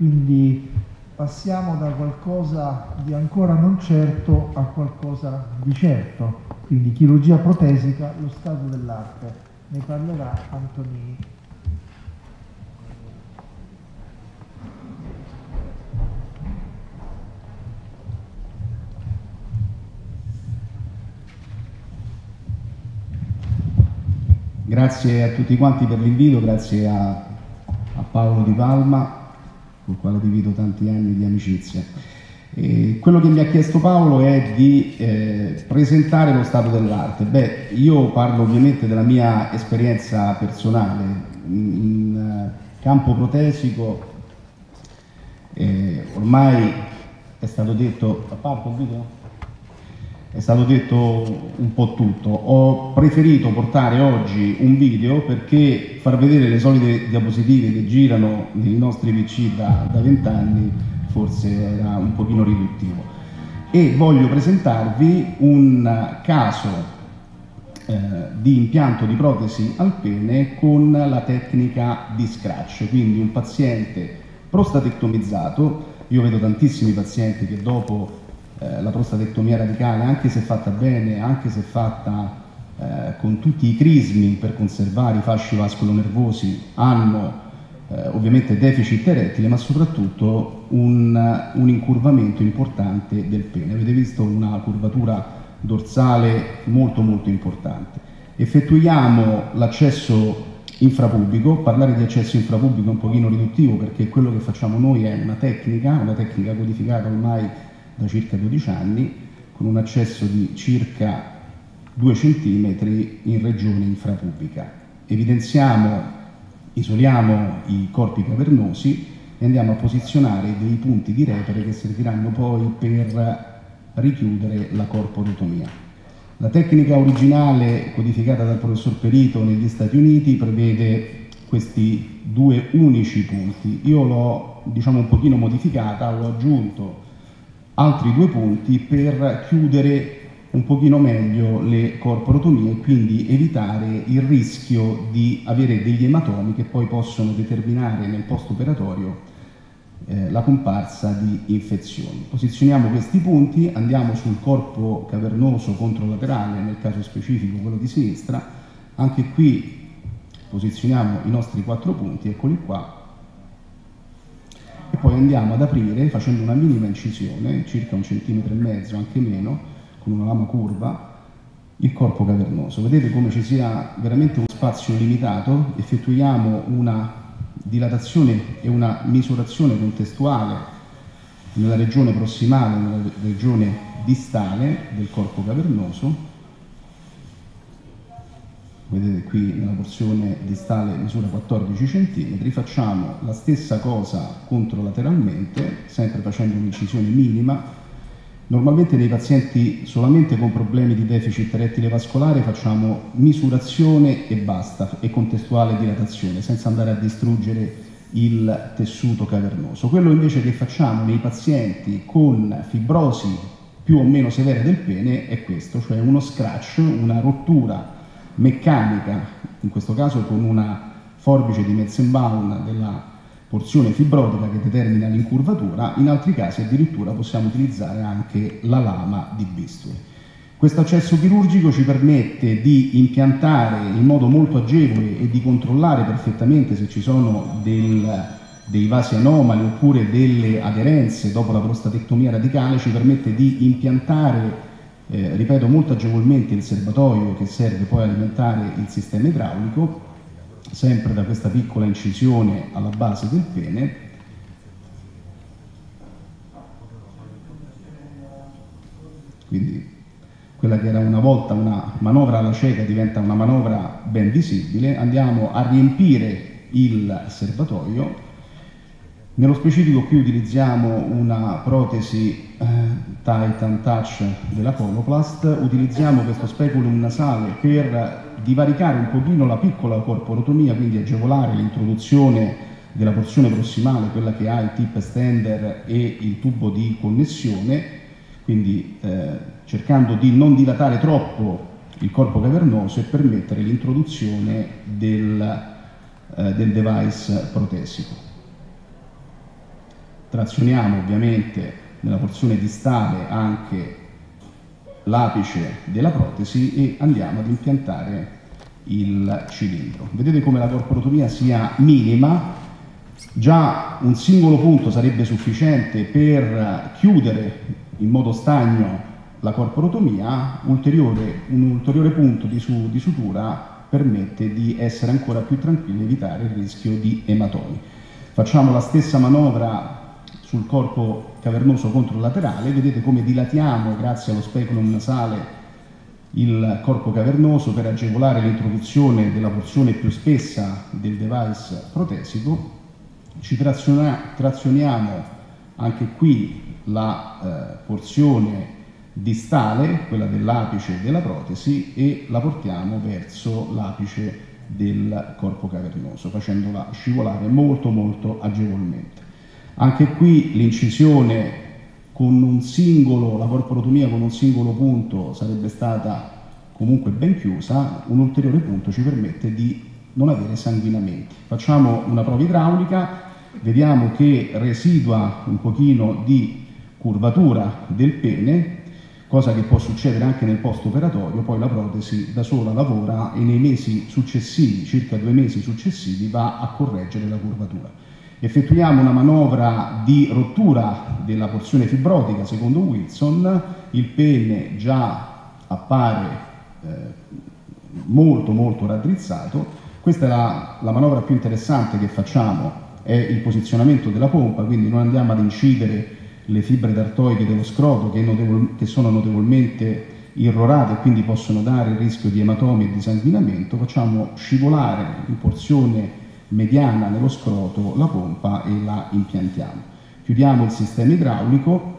quindi passiamo da qualcosa di ancora non certo a qualcosa di certo, quindi chirurgia protesica, lo stato dell'arte. Ne parlerà Antonini. Grazie a tutti quanti per l'invito, grazie a, a, Paolo Di Palma, con il quale divido tanti anni di amicizia. E quello che mi ha chiesto Paolo è di eh, presentare lo stato dell'arte. Beh, io parlo ovviamente della mia esperienza personale. In, in uh, campo protesico eh, ormai è stato detto... A parte il video? È stato detto un po' tutto. Ho preferito portare oggi un video perché far vedere le solite diapositive che girano nei nostri PC da vent'anni forse era un pochino riduttivo. E voglio presentarvi un caso eh, di impianto di protesi al pene con la tecnica di scratch, quindi un paziente prostatectomizzato, io vedo tantissimi pazienti che dopo eh, la prostatectomia radicale, anche se fatta bene, anche se fatta eh, con tutti i crismi per conservare i fasci vascolo-nervosi, hanno eh, ovviamente deficit erettile, ma soprattutto un, un, incurvamento importante del pene. Avete visto una curvatura dorsale molto molto importante. Effettuiamo l'accesso infrapubblico, parlare di accesso infrapubblico è un pochino riduttivo perché quello che facciamo noi è una tecnica, una tecnica codificata ormai da circa 12 anni, con un accesso di circa 2 cm in regione infrapubblica. Evidenziamo, isoliamo i corpi cavernosi e andiamo a posizionare dei punti di repere che serviranno poi per richiudere la corporotomia. La tecnica originale codificata dal professor Perito negli Stati Uniti prevede questi due unici punti. Io l'ho diciamo un pochino modificata, ho aggiunto altri due punti per chiudere un pochino meglio le corporotomie e quindi evitare il rischio di avere degli ematomi che poi possono determinare nel post-operatorio eh, la comparsa di infezioni. Posizioniamo questi punti, andiamo sul corpo cavernoso controlaterale, nel caso specifico quello di sinistra, anche qui posizioniamo i nostri quattro punti, eccoli qua, poi andiamo ad aprire facendo una minima incisione, circa un centimetro e mezzo, anche meno, con una lama curva, il corpo cavernoso. Vedete come ci sia veramente uno spazio limitato, effettuiamo una dilatazione e una misurazione contestuale nella regione prossimale, nella regione distale del corpo cavernoso vedete qui nella porzione distale misura 14 cm, facciamo la stessa cosa controlateralmente, sempre facendo un'incisione minima. Normalmente nei pazienti solamente con problemi di deficit erettile vascolare facciamo misurazione e basta, e contestuale dilatazione, senza andare a distruggere il tessuto cavernoso. Quello invece che facciamo nei pazienti con fibrosi più o meno severe del pene è questo, cioè uno scratch, una rottura meccanica, in questo caso con una forbice di Metzenbaum della porzione fibrotica che determina l'incurvatura, in altri casi addirittura possiamo utilizzare anche la lama di bisturi. Questo accesso chirurgico ci permette di impiantare in modo molto agevole e di controllare perfettamente se ci sono del, dei vasi anomali oppure delle aderenze dopo la prostatectomia radicale, ci permette di impiantare eh, ripeto molto agevolmente il serbatoio che serve poi a alimentare il sistema idraulico, sempre da questa piccola incisione alla base del pene. Quindi quella che era una volta una manovra alla cieca diventa una manovra ben visibile, andiamo a riempire il serbatoio nello specifico qui utilizziamo una protesi eh, Titan Touch della Coloplast, utilizziamo questo speculum nasale per divaricare un pochino la piccola corporotomia, quindi agevolare l'introduzione della porzione prossimale, quella che ha il tip extender e il tubo di connessione, quindi eh, cercando di non dilatare troppo il corpo cavernoso e permettere l'introduzione del, eh, del device protesico. Trazioniamo ovviamente nella porzione distale anche l'apice della protesi e andiamo ad impiantare il cilindro. Vedete come la corporotomia sia minima, già un singolo punto sarebbe sufficiente per chiudere in modo stagno la corporotomia, ulteriore, un ulteriore punto di, su, di sutura permette di essere ancora più tranquilli e evitare il rischio di ematomi. Facciamo la stessa manovra sul corpo cavernoso controlaterale, vedete come dilatiamo grazie allo speculum nasale il corpo cavernoso per agevolare l'introduzione della porzione più spessa del device protesico. Ci trazioniamo anche qui la eh, porzione distale, quella dell'apice della protesi, e la portiamo verso l'apice del corpo cavernoso, facendola scivolare molto molto agevolmente. Anche qui l'incisione con un singolo, la corporotomia con un singolo punto sarebbe stata comunque ben chiusa, un ulteriore punto ci permette di non avere sanguinamenti. Facciamo una prova idraulica, vediamo che residua un pochino di curvatura del pene, cosa che può succedere anche nel post operatorio, poi la protesi da sola lavora e nei mesi successivi, circa due mesi successivi, va a correggere la curvatura. Effettuiamo una manovra di rottura della porzione fibrotica secondo Wilson, il pene già appare eh, molto molto raddrizzato, questa è la, la manovra più interessante che facciamo, è il posizionamento della pompa, quindi non andiamo ad incidere le fibre d'artoide dello scroto che, notevol- che sono notevolmente irrorate e quindi possono dare il rischio di ematomi e di sanguinamento, facciamo scivolare in porzione mediana nello scroto la pompa e la impiantiamo. Chiudiamo il sistema idraulico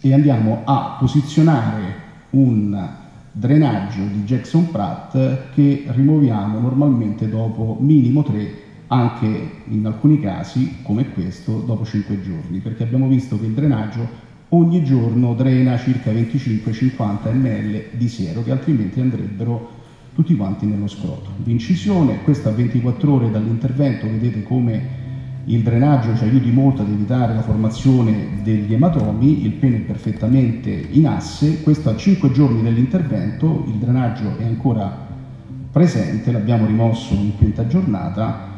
e andiamo a posizionare un drenaggio di Jackson Pratt che rimuoviamo normalmente dopo minimo 3 anche in alcuni casi, come questo, dopo 5 giorni, perché abbiamo visto che il drenaggio ogni giorno drena circa 25-50 ml di siero che altrimenti andrebbero tutti quanti nello scroto. L'incisione, questa a 24 ore dall'intervento, vedete come il drenaggio ci aiuti molto ad evitare la formazione degli ematomi, il pene è perfettamente in asse, questo a 5 giorni dell'intervento, il drenaggio è ancora presente, l'abbiamo rimosso in quinta giornata,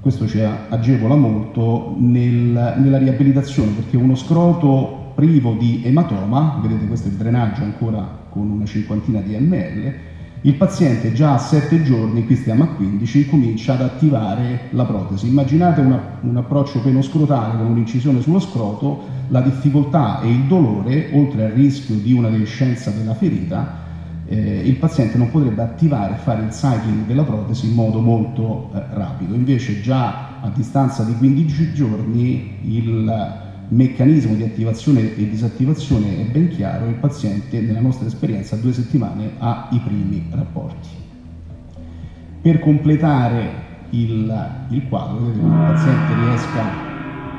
questo ci agevola molto nel, nella riabilitazione perché uno scroto privo di ematoma, vedete questo è il drenaggio ancora con una cinquantina di ml, il paziente già a 7 giorni, qui stiamo a 15, comincia ad attivare la protesi. Immaginate una, un approccio penoscrotale con un'incisione sullo scroto, la difficoltà e il dolore, oltre al rischio di una deiscenza della ferita, eh, il paziente non potrebbe attivare e fare il cycling della protesi in modo molto eh, rapido. Invece già a distanza di 15 giorni il meccanismo di attivazione e disattivazione è ben chiaro, il paziente nella nostra esperienza a due settimane ha i primi rapporti. Per completare il, il quadro, vedete come il paziente riesca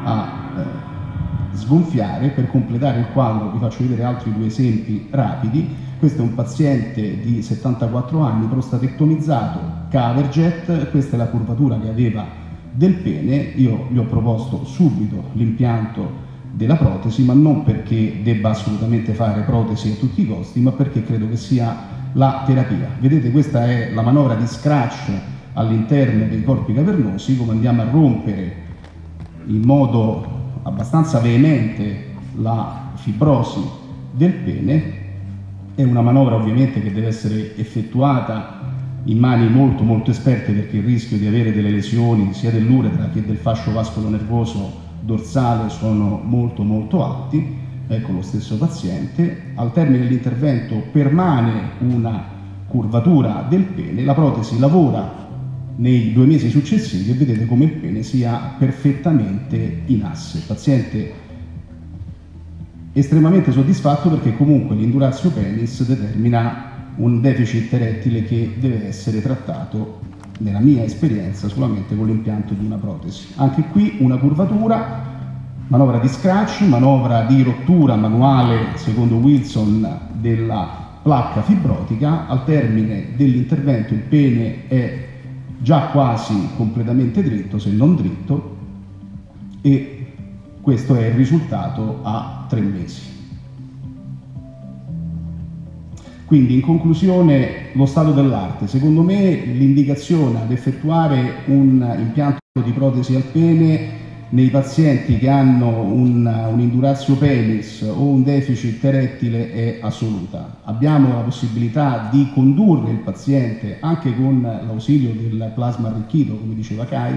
a eh, sgonfiare, per completare il quadro vi faccio vedere altri due esempi rapidi, questo è un paziente di 74 anni prostatectomizzato, Caverjet, questa è la curvatura che aveva del pene, io gli ho proposto subito l'impianto della protesi, ma non perché debba assolutamente fare protesi a tutti i costi, ma perché credo che sia la terapia. Vedete, questa è la manovra di scratch all'interno dei corpi cavernosi, come andiamo a rompere in modo abbastanza veemente la fibrosi del pene è una manovra ovviamente che deve essere effettuata in mani molto molto esperte perché il rischio di avere delle lesioni sia dell'uretra che del fascio vascolo nervoso dorsale sono molto molto alti. Ecco lo stesso paziente. Al termine dell'intervento permane una curvatura del pene, la protesi lavora nei due mesi successivi e vedete come il pene sia perfettamente in asse. Il paziente estremamente soddisfatto perché comunque l'indurazio penis determina un deficit erettile che deve essere trattato nella mia esperienza solamente con l'impianto di una protesi. Anche qui una curvatura, manovra di scratch, manovra di rottura manuale secondo Wilson della placca fibrotica, al termine dell'intervento il pene è già quasi completamente dritto, se non dritto, e Questo è il risultato a tre mesi. Quindi in conclusione lo stato dell'arte, secondo me l'indicazione ad effettuare un impianto di protesi al pene nei pazienti che hanno un, un indurazio penis o un deficit erettile è assoluta. Abbiamo la possibilità di condurre il paziente anche con l'ausilio del plasma arricchito, come diceva Kai,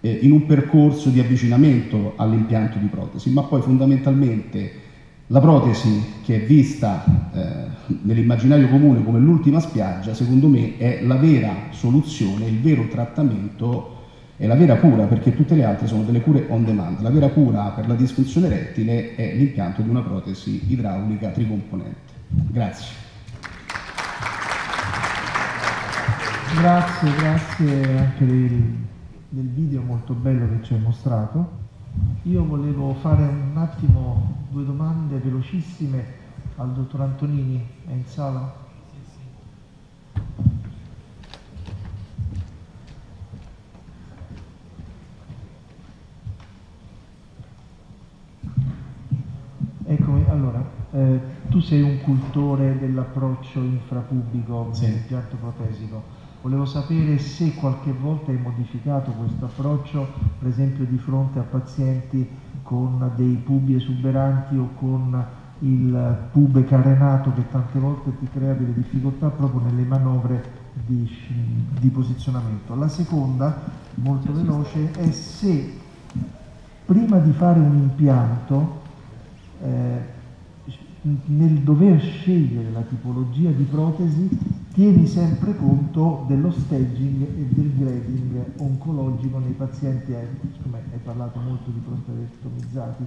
eh, in un percorso di avvicinamento all'impianto di protesi, ma poi fondamentalmente la protesi che è vista eh, nell'immaginario comune come l'ultima spiaggia, secondo me è la vera soluzione, il vero trattamento è la vera cura, perché tutte le altre sono delle cure on demand. La vera cura per la disfunzione erettile è l'impianto di una protesi idraulica tricomponente. Grazie. Grazie, grazie anche del, del video molto bello che ci hai mostrato. Io volevo fare un attimo due domande velocissime al dottor Antonini, è in sala? Eccomi, allora, eh, tu sei un cultore dell'approccio infrapubblico sì. nell'impianto protesico. Volevo sapere se qualche volta hai modificato questo approccio, per esempio di fronte a pazienti con dei pubi esuberanti o con il pube carenato che tante volte ti crea delle difficoltà proprio nelle manovre di, di posizionamento. La seconda, molto veloce, è se prima di fare un impianto eh, nel dover scegliere la tipologia di protesi tieni sempre conto dello staging e del grading oncologico nei pazienti, eh, siccome hai parlato molto di prostatectomizzati,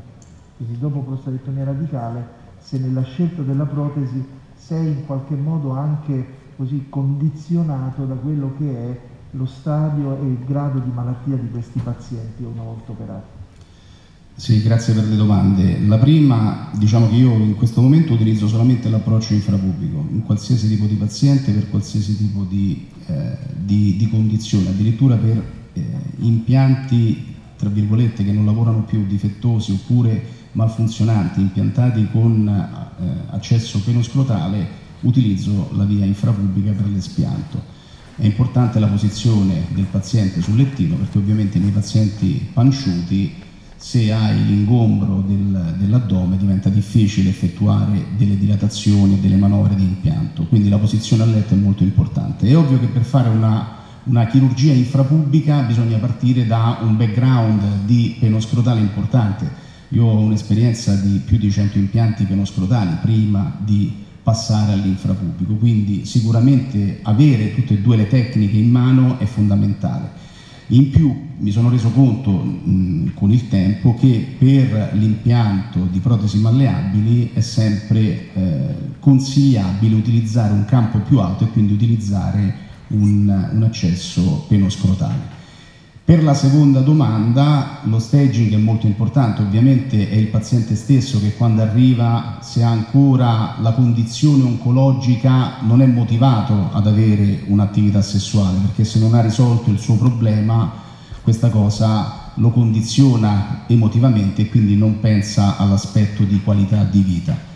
quindi dopo prostatectomia radicale, se nella scelta della protesi sei in qualche modo anche così condizionato da quello che è lo stadio e il grado di malattia di questi pazienti una volta operati. Sì, grazie per le domande. La prima, diciamo che io in questo momento utilizzo solamente l'approccio infrapubblico, in qualsiasi tipo di paziente, per qualsiasi tipo di, eh, di, di condizione, addirittura per eh, impianti, tra virgolette, che non lavorano più, difettosi oppure malfunzionanti, impiantati con eh, accesso penoscrotale, utilizzo la via infrapubblica per l'espianto. È importante la posizione del paziente sul lettino perché ovviamente nei pazienti panciuti se hai l'ingombro del, dell'addome diventa difficile effettuare delle dilatazioni e delle manovre di impianto, quindi la posizione a letto è molto importante. È ovvio che per fare una, una chirurgia infrapubblica bisogna partire da un background di penoscrotale importante. Io ho un'esperienza di più di 100 impianti penoscrotali prima di passare all'infrapubblico, quindi sicuramente avere tutte e due le tecniche in mano è fondamentale. In più mi sono reso conto mh, con il tempo che per l'impianto di protesi malleabili è sempre eh, consigliabile utilizzare un campo più alto e quindi utilizzare un, un accesso penoscrotale. Per la seconda domanda lo staging è molto importante, ovviamente è il paziente stesso che quando arriva, se ha ancora la condizione oncologica, non è motivato ad avere un'attività sessuale, perché se non ha risolto il suo problema, questa cosa lo condiziona emotivamente e quindi non pensa all'aspetto di qualità di vita.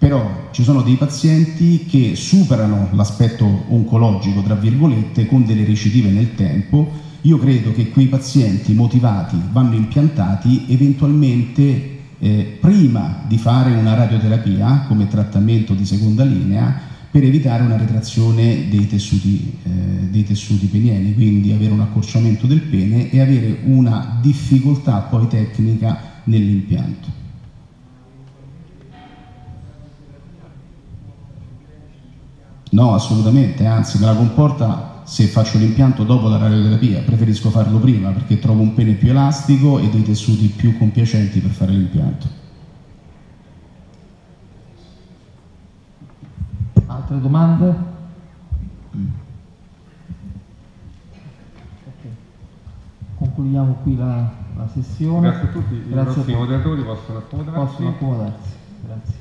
Però ci sono dei pazienti che superano l'aspetto oncologico, tra virgolette, con delle recidive nel tempo, io credo che quei pazienti motivati vanno impiantati eventualmente eh, prima di fare una radioterapia come trattamento di seconda linea per evitare una retrazione dei tessuti, eh, dei tessuti penieni, quindi avere un accorciamento del pene e avere una difficoltà poi tecnica nell'impianto. No, assolutamente, anzi me la comporta se faccio l'impianto dopo la radioterapia, preferisco farlo prima perché trovo un pene più elastico e dei tessuti più compiacenti per fare l'impianto. Altre domande? Mm. Okay. Concludiamo qui la, la, sessione. Grazie a tutti, i Grazie nostri moderatori possono accomodarsi. Possono accomodarsi. Grazie.